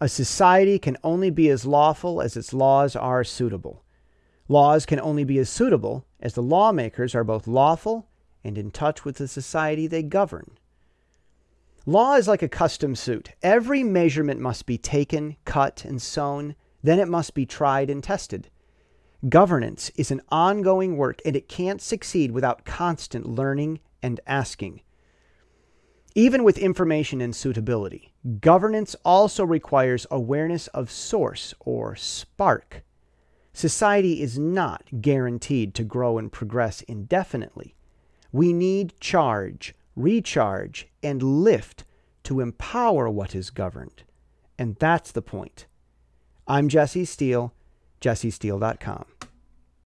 A society can only be as lawful as its laws are suitable. Laws can only be as suitable as the lawmakers are both lawful and in touch with the society they govern. Law is like a custom suit. Every measurement must be taken, cut, and sewn. Then it must be tried and tested. Governance is an ongoing work, and it can't succeed without constant learning and asking. Even with information and suitability, governance also requires awareness of source or spark. Society is not guaranteed to grow and progress indefinitely. We need charge, recharge, and lift to empower what is governed. And that's the point. I'm Jesse Steele, jessesteele.com.